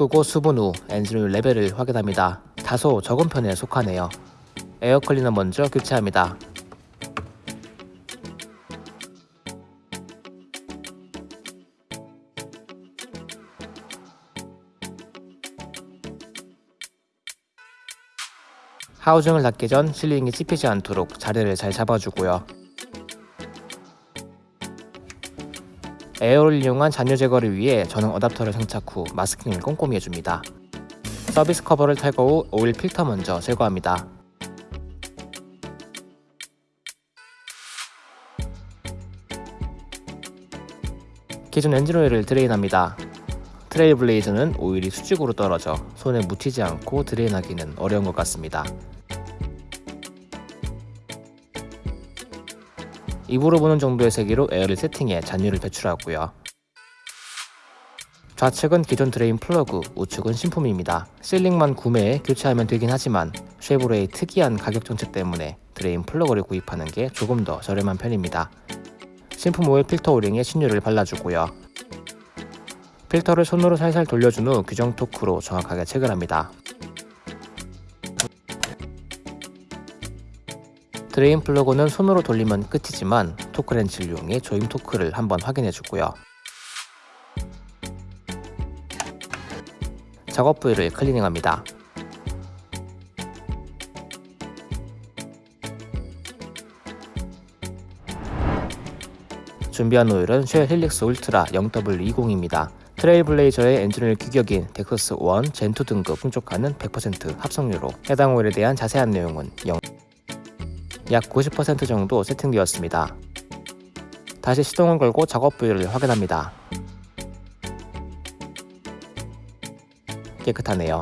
끄고 수분 후 엔진오일 레벨을 확인합니다. 다소 적은 편에 속하네요. 에어클리너 먼저 교체합니다. 하우징을 닫기 전 실링이 찝히지 않도록 자리를 잘 잡아주고요. 에어를 이용한 잔유 제거를 위해 전용 어댑터를 장착 후 마스킹을 꼼꼼히 해줍니다. 서비스 커버를 탈거 후 오일 필터 먼저 제거합니다. 기존 엔진 오일을 드레인합니다. 트레일 블레이저는 오일이 수직으로 떨어져 손에 묻히지 않고 드레인하기는 어려운 것 같습니다. 입으로 보는 정도의 세기로 에어를 세팅해 잔유를 배출하고요. 좌측은 기존 드레인 플러그, 우측은 신품입니다. 실링만 구매해 교체하면 되긴 하지만 쉐보레의 특이한 가격 정책 때문에 드레인 플러그를 구입하는 게 조금 더 저렴한 편입니다. 신품 오일 필터 오링에 신유를 발라주고요. 필터를 손으로 살살 돌려준 후 규정 토크로 정확하게 체결합니다. 드레인 플러그는 손으로 돌리면 끝이지만 토크렌치를 이용해 조임 토크를 한번 확인해 주고요. 작업 부위를 클리닝합니다. 준비한 오일은 Shell Helix Ultra 0W20입니다. 트레일블레이저의 엔진오일 규격인 dexos 1 Gen2 등급 충족하는 100% 합성유로 해당 오일에 대한 자세한 내용은 0. 약 90% 정도 세팅되었습니다. 다시 시동을 걸고 작업 부위를 확인합니다. 깨끗하네요.